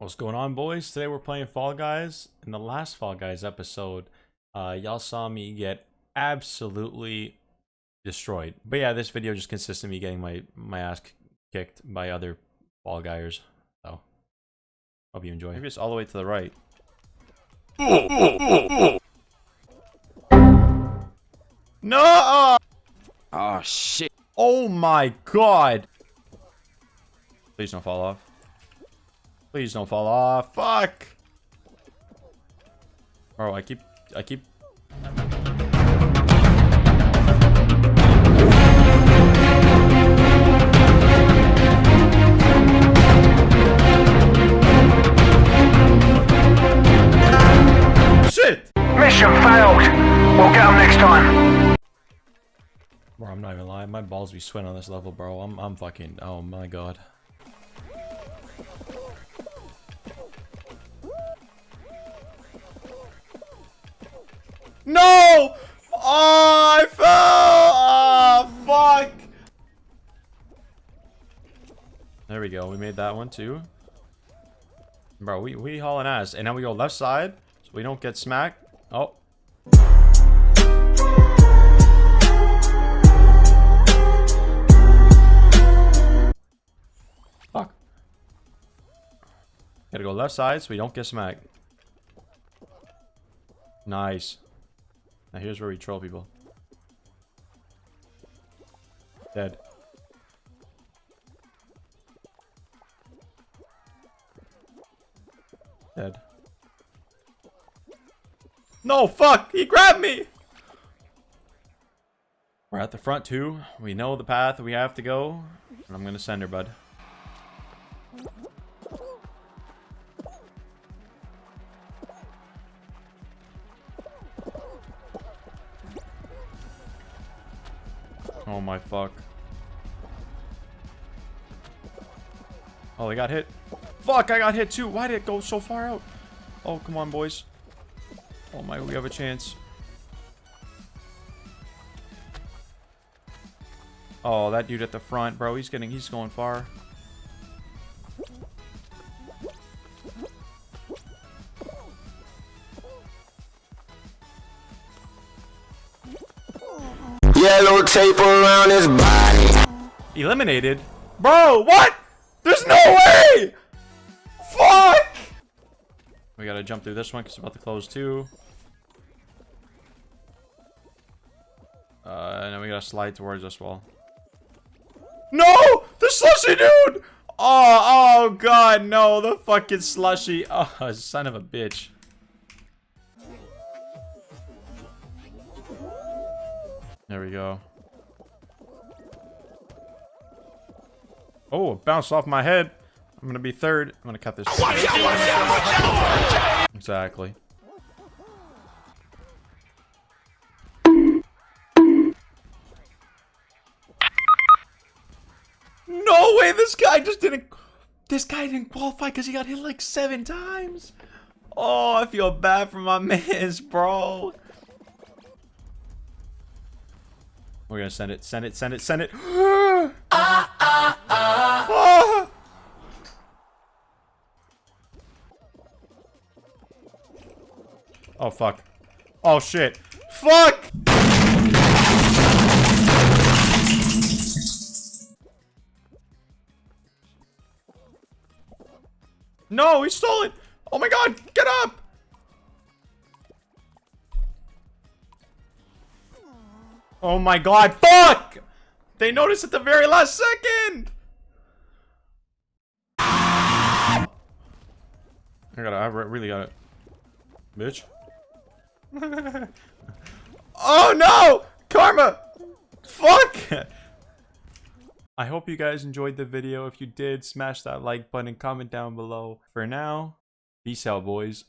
What's going on, boys? Today we're playing Fall Guys. In the last Fall Guys episode, uh, y'all saw me get absolutely destroyed. But yeah, this video just consists of me getting my, my ass kicked by other Fall Guys. So, hope you enjoy. Maybe it's all the way to the right. No! Oh shit. Oh my god! Please don't fall off. Please don't fall off. Fuck! Bro, I keep... I keep... Shit! Mission failed. We'll get them next time. Bro, I'm not even lying. My balls be sweating on this level, bro. I'm, I'm fucking... Oh my god. No! Oh, I fell! Oh, fuck! There we go. We made that one too. Bro, we, we hauling ass. And now we go left side so we don't get smacked. Oh. Fuck. Gotta go left side so we don't get smacked. Nice. Now here's where we troll people. Dead. Dead. No, fuck! He grabbed me! We're at the front too. We know the path we have to go. And I'm gonna send her, bud. Oh my fuck. Oh, they got hit. Fuck, I got hit too. Why did it go so far out? Oh, come on, boys. Oh my, we have a chance. Oh, that dude at the front, bro. He's getting, he's going far. Yellow tape around his body. Eliminated? Bro, what? There's no way! Fuck! We gotta jump through this one because it's about to close too. Uh, and then we gotta slide towards this wall. No! The slushy dude! Oh, oh god, no, the fucking slushy. Oh, son of a bitch. There we go. Oh, it bounced off my head. I'm gonna be third. I'm gonna cut this. Exactly. No way! This guy just didn't. This guy didn't qualify because he got hit like seven times. Oh, I feel bad for my mans, bro. We're gonna send it, send it, send it, send it. Ah. Oh, fuck. Oh, shit. Fuck! No, he stole it! Oh my god, get up! Oh my god, fuck! They noticed at the very last second! I gotta, I really got it. Bitch. oh no! Karma! Fuck! I hope you guys enjoyed the video. If you did, smash that like button, comment down below. For now, peace out, boys.